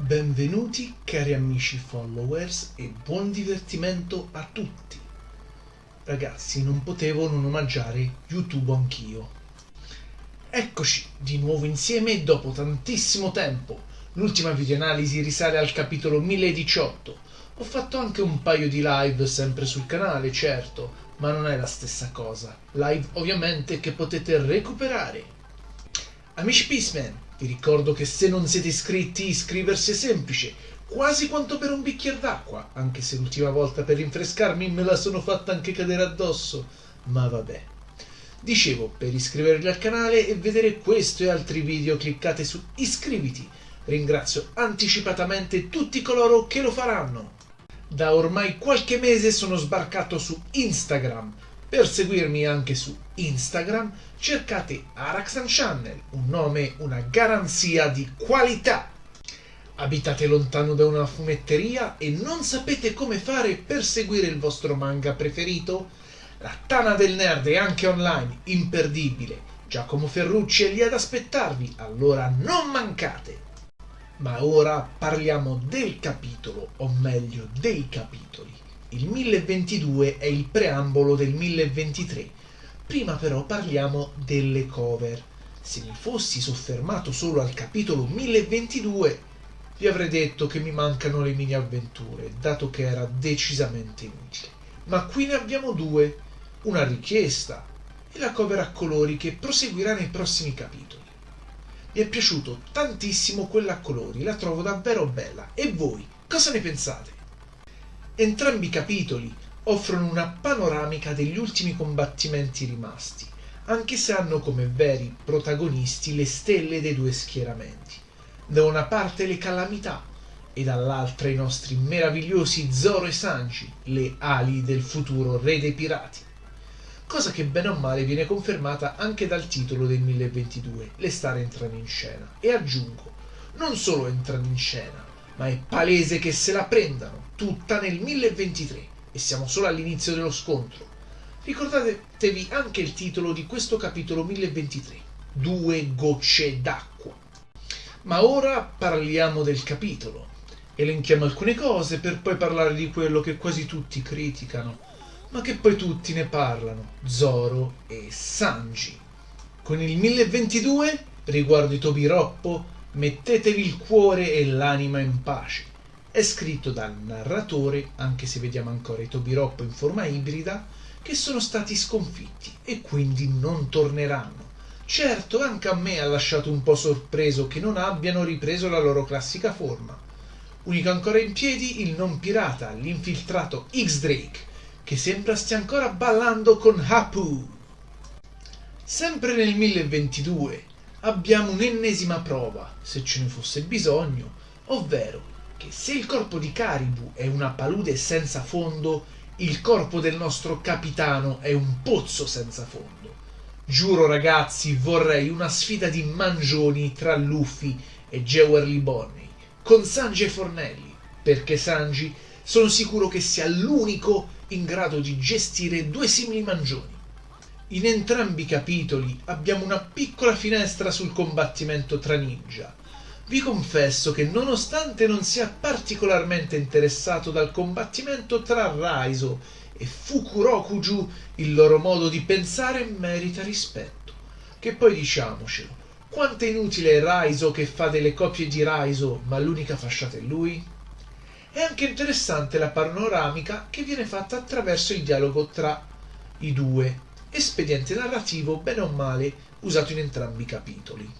Benvenuti cari amici followers e buon divertimento a tutti. Ragazzi, non potevo non omaggiare YouTube anch'io. Eccoci di nuovo insieme dopo tantissimo tempo. L'ultima videoanalisi risale al capitolo 1018. Ho fatto anche un paio di live sempre sul canale, certo, ma non è la stessa cosa. Live ovviamente che potete recuperare. Amici Peaceman, vi ricordo che se non siete iscritti iscriversi è semplice, quasi quanto per un bicchiere d'acqua, anche se l'ultima volta per rinfrescarmi me la sono fatta anche cadere addosso, ma vabbè. Dicevo, per iscrivervi al canale e vedere questo e altri video cliccate su iscriviti. Ringrazio anticipatamente tutti coloro che lo faranno. Da ormai qualche mese sono sbarcato su Instagram per seguirmi anche su Instagram cercate Araxan Channel, un nome, una garanzia di qualità. Abitate lontano da una fumetteria e non sapete come fare per seguire il vostro manga preferito? La Tana del Nerd è anche online, imperdibile. Giacomo Ferrucci è lì ad aspettarvi, allora non mancate. Ma ora parliamo del capitolo, o meglio dei capitoli. Il 1022 è il preambolo del 1023. Prima però parliamo delle cover. Se mi fossi soffermato solo al capitolo 1022, vi avrei detto che mi mancano le mini avventure, dato che era decisamente inutile. Ma qui ne abbiamo due, una richiesta e la cover a colori che proseguirà nei prossimi capitoli. Mi è piaciuto tantissimo quella a colori, la trovo davvero bella. E voi, cosa ne pensate? Entrambi i capitoli offrono una panoramica degli ultimi combattimenti rimasti, anche se hanno come veri protagonisti le stelle dei due schieramenti. Da una parte le calamità e dall'altra i nostri meravigliosi Zoro e Sanji, le ali del futuro re dei pirati. Cosa che bene o male viene confermata anche dal titolo del 1022, Le star entrano in scena. E aggiungo, non solo entrano in scena, ma è palese che se la prendano tutta nel 1023 e siamo solo all'inizio dello scontro. Ricordatevi anche il titolo di questo capitolo 1023, Due gocce d'acqua. Ma ora parliamo del capitolo. Elenchiamo alcune cose per poi parlare di quello che quasi tutti criticano, ma che poi tutti ne parlano, Zoro e Sanji. Con il 1022, riguardo i Tobiroppo, mettetevi il cuore e l'anima in pace. È scritto dal narratore, anche se vediamo ancora i Tobiroppo in forma ibrida, che sono stati sconfitti e quindi non torneranno. Certo, anche a me ha lasciato un po' sorpreso che non abbiano ripreso la loro classica forma. Unico ancora in piedi il non pirata, l'infiltrato X-Drake, che sembra stia ancora ballando con Hapu. Sempre nel 1022, abbiamo un'ennesima prova, se ce ne fosse bisogno, ovvero che se il corpo di Caribou è una palude senza fondo, il corpo del nostro capitano è un pozzo senza fondo. Giuro ragazzi, vorrei una sfida di mangioni tra Luffy e Gewerly Bonney, con Sanji e Fornelli, perché Sanji sono sicuro che sia l'unico in grado di gestire due simili mangioni. In entrambi i capitoli abbiamo una piccola finestra sul combattimento tra ninja. Vi confesso che nonostante non sia particolarmente interessato dal combattimento tra Raizo e Fukurokuju, il loro modo di pensare merita rispetto. Che poi diciamocelo, quanto è inutile Raizo che fa delle copie di Raizo, ma l'unica fasciata è lui? È anche interessante la panoramica che viene fatta attraverso il dialogo tra i due, espediente narrativo bene o male usato in entrambi i capitoli.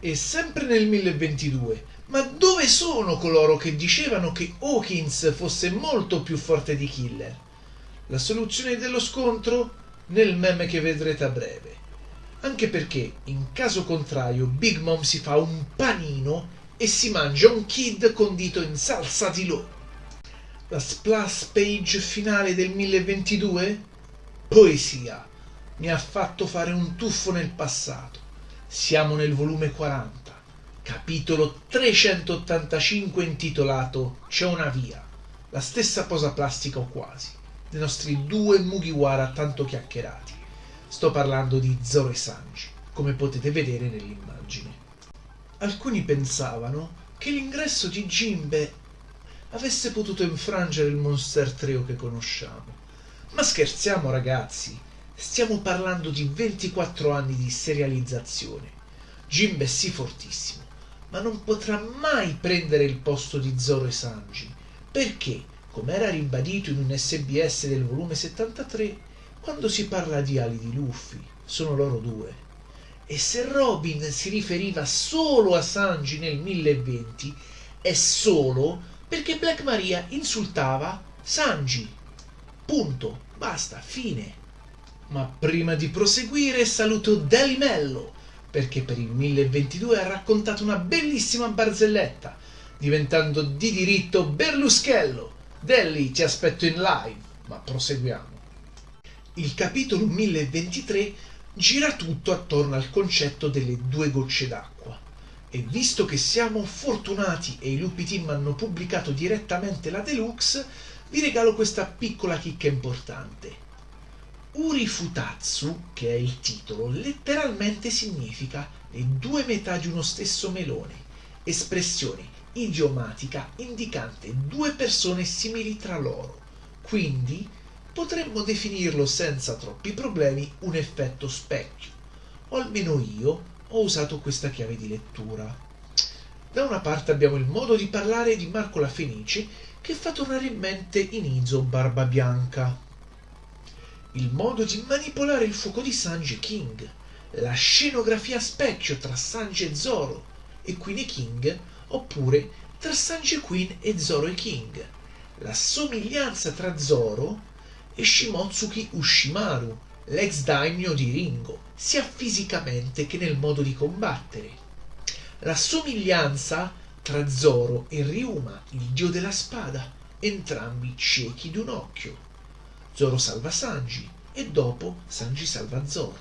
E sempre nel 1022, ma dove sono coloro che dicevano che Hawkins fosse molto più forte di Killer? La soluzione dello scontro? Nel meme che vedrete a breve. Anche perché, in caso contrario, Big Mom si fa un panino e si mangia un kid condito in salsa di lo. La splash page finale del 1022? Poesia. Mi ha fatto fare un tuffo nel passato. Siamo nel volume 40, capitolo 385 intitolato C'è una via. La stessa posa plastica o quasi, dei nostri due Mugiwara tanto chiacchierati. Sto parlando di Zoro e Sanji, come potete vedere nell'immagine. Alcuni pensavano che l'ingresso di Jimbe avesse potuto infrangere il Monster Trio che conosciamo. Ma scherziamo ragazzi, stiamo parlando di 24 anni di serializzazione. Jimbe è sì fortissimo, ma non potrà mai prendere il posto di Zoro e Sanji, perché, come era ribadito in un SBS del volume 73, quando si parla di ali di Luffy, sono loro due. E se Robin si riferiva solo a Sanji nel 1020, è solo perché Black Maria insultava Sanji. Punto, basta, fine. Ma prima di proseguire saluto Delimello, perché per il 1022 ha raccontato una bellissima barzelletta, diventando di diritto Berluschello. Delli, ti aspetto in live, ma proseguiamo. Il capitolo 1023 gira tutto attorno al concetto delle due gocce d'acqua. E visto che siamo fortunati e i Lupi Team hanno pubblicato direttamente la deluxe, vi regalo questa piccola chicca importante. Uri Futatsu, che è il titolo, letteralmente significa le due metà di uno stesso melone, espressione idiomatica indicante due persone simili tra loro. Quindi potremmo definirlo senza troppi problemi un effetto specchio, o almeno io ho usato questa chiave di lettura. Da una parte abbiamo il modo di parlare di Marco la Fenice che fa tornare in mente Inizo Barba Bianca, il modo di manipolare il fuoco di Sanji King, la scenografia specchio tra Sanji e Zoro e Queen e King, oppure tra Sanji e Queen e Zoro e King, la somiglianza tra Zoro e Shimotsuki Ushimaru, l'ex daimyo di Ringo, sia fisicamente che nel modo di combattere. La somiglianza tra Zoro e Ryuma, il dio della spada, entrambi ciechi d'un occhio. Zoro salva Sanji e dopo Sanji salva Zoro.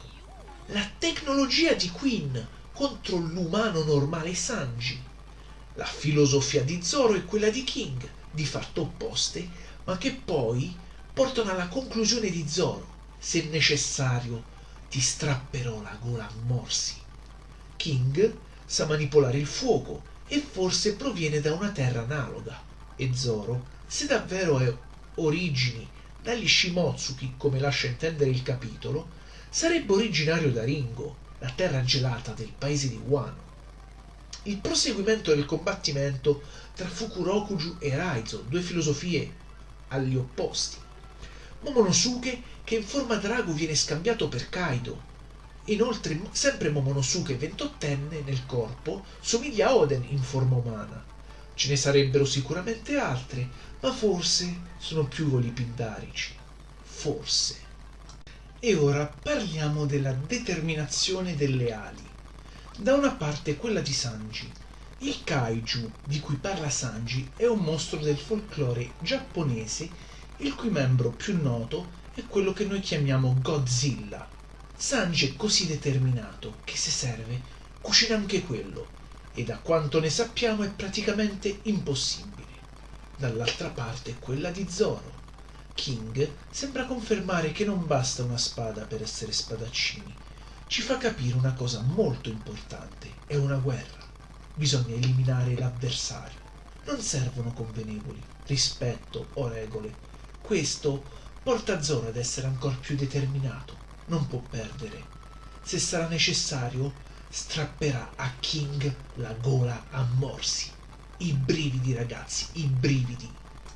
La tecnologia di Queen contro l'umano normale Sanji. La filosofia di Zoro e quella di King, di fatto opposte, ma che poi portano alla conclusione di Zoro, se necessario ti strapperò la gola a morsi. King sa manipolare il fuoco e forse proviene da una terra analoga. E Zoro, se davvero è origini dagli Shimotsuki, come lascia intendere il capitolo, sarebbe originario da Ringo, la terra gelata del paese di Wano. Il proseguimento del combattimento tra Fukurokuju e Raizo, due filosofie agli opposti, Momonosuke che in forma drago viene scambiato per Kaido. Inoltre, sempre Momonosuke ventottenne nel corpo somiglia a Oden in forma umana. Ce ne sarebbero sicuramente altre, ma forse sono più voli pindarici. Forse. E ora parliamo della determinazione delle ali. Da una parte quella di Sanji. Il kaiju di cui parla Sanji è un mostro del folklore giapponese il cui membro più noto è quello che noi chiamiamo Godzilla. Sanji è così determinato che se serve cucina anche quello e da quanto ne sappiamo è praticamente impossibile. Dall'altra parte quella di Zoro. King sembra confermare che non basta una spada per essere spadaccini. Ci fa capire una cosa molto importante, è una guerra. Bisogna eliminare l'avversario. Non servono convenevoli, rispetto o regole questo porta Zoro ad essere ancora più determinato. Non può perdere. Se sarà necessario, strapperà a King la gola a morsi. I brividi, ragazzi, i brividi.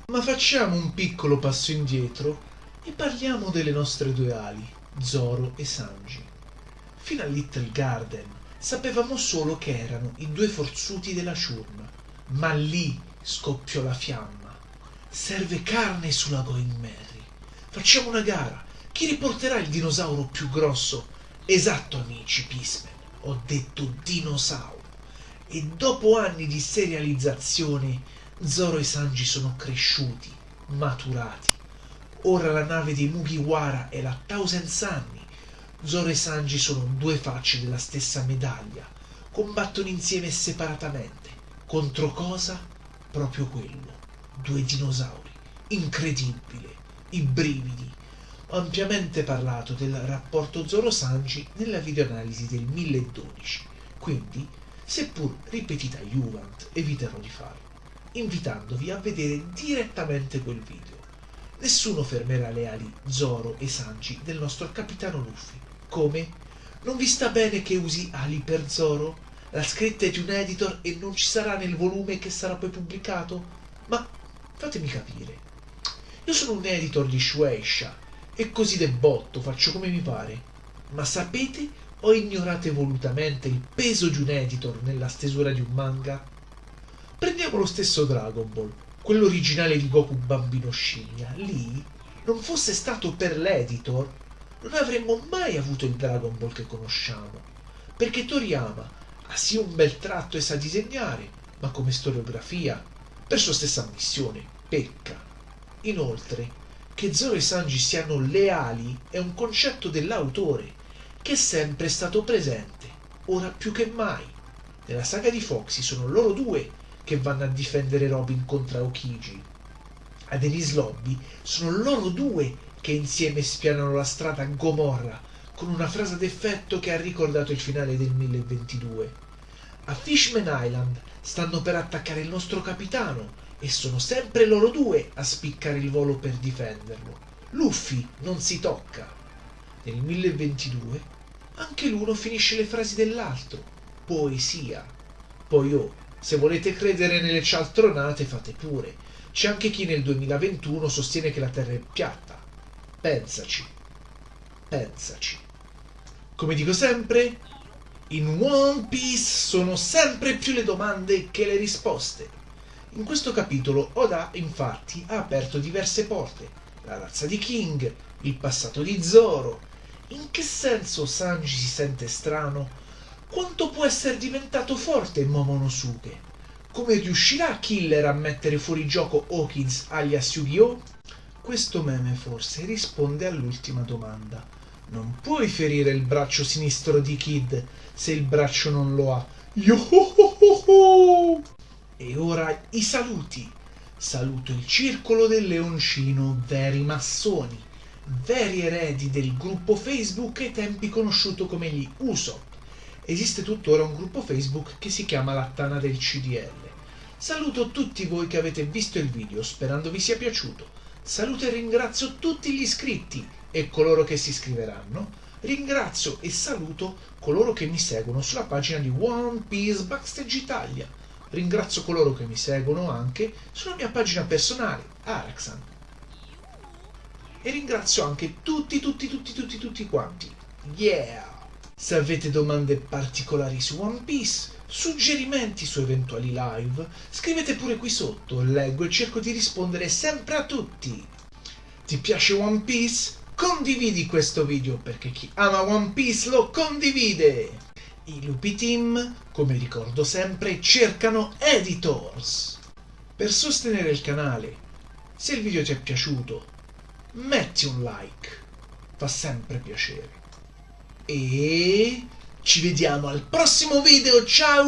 Ma facciamo un piccolo passo indietro e parliamo delle nostre due ali, Zoro e Sanji. Fino a Little Garden sapevamo solo che erano i due forzuti della ciurma, ma lì scoppiò la fiamma Serve carne sulla Going Merry. Facciamo una gara. Chi riporterà il dinosauro più grosso? Esatto, amici Pismen. Ho detto dinosauro. E dopo anni di serializzazione, Zoro e Sanji sono cresciuti, maturati. Ora la nave dei Mugiwara è la Thousand Sunny. Zoro e Sanji sono due facce della stessa medaglia. Combattono insieme e separatamente. Contro cosa? Proprio quello due dinosauri. Incredibile, i brividi. Ampiamente parlato del rapporto Zoro-Sanji nella videoanalisi del 1012, quindi seppur ripetita Juvent eviterò di fare, invitandovi a vedere direttamente quel video. Nessuno fermerà le ali Zoro e Sanji del nostro capitano Luffy. Come? Non vi sta bene che usi ali per Zoro? La scritta è di un editor e non ci sarà nel volume che sarà poi pubblicato? Ma fatemi capire. Io sono un editor di Shueisha e così de botto faccio come mi pare. Ma sapete o ignorate volutamente il peso di un editor nella stesura di un manga? Prendiamo lo stesso Dragon Ball quello originale di Goku bambino scimmia, lì non fosse stato per l'editor, non avremmo mai avuto il Dragon Ball che conosciamo. Perché Toriyama ha sì un bel tratto e sa disegnare, ma come storiografia, per sua stessa ammissione, pecca. Inoltre, che Zoro e Sanji siano leali è un concetto dell'autore, che è sempre stato presente, ora più che mai. Nella saga di Foxy sono loro due che vanno a difendere Robin contro Aokiji. A Denise Lobby sono loro due che insieme spianano la strada a Gomorra con una frase d'effetto che ha ricordato il finale del 1022. A Fishman Island stanno per attaccare il nostro capitano e sono sempre loro due a spiccare il volo per difenderlo. Luffy non si tocca. Nel 1022 anche l'uno finisce le frasi dell'altro. Poesia. Poi oh, se volete credere nelle cialtronate fate pure. C'è anche chi nel 2021 sostiene che la Terra è piatta. Pensaci. Pensaci. Come dico sempre, in One Piece sono sempre più le domande che le risposte. In questo capitolo Oda infatti ha aperto diverse porte. La razza di King, il passato di Zoro. In che senso Sanji si sente strano quanto può essere diventato forte Momonosuke? Come riuscirà Killer a mettere fuori gioco Hawkins alias Yu-Gi-Oh? Questo meme forse risponde all'ultima domanda. Non puoi ferire il braccio sinistro di Kid se il braccio non lo ha. Yo-ho-ho-ho! E ora i saluti. Saluto il circolo del leoncino, veri massoni, veri eredi del gruppo Facebook ai tempi conosciuto come gli Usopp esiste tuttora un gruppo Facebook che si chiama La Tana del CDL. Saluto tutti voi che avete visto il video, sperando vi sia piaciuto. Saluto e ringrazio tutti gli iscritti e coloro che si iscriveranno. Ringrazio e saluto coloro che mi seguono sulla pagina di One Piece Backstage Italia. Ringrazio coloro che mi seguono anche sulla mia pagina personale, Araxan. E ringrazio anche tutti, tutti, tutti, tutti, tutti quanti. Yeah! Se avete domande particolari su One Piece, suggerimenti su eventuali live, scrivete pure qui sotto, leggo e cerco di rispondere sempre a tutti. Ti piace One Piece? Condividi questo video perché chi ama One Piece lo condivide. I Lupi Team, come ricordo sempre, cercano editors. Per sostenere il canale, se il video ti è piaciuto, metti un like, fa sempre piacere e ci vediamo al prossimo video ciao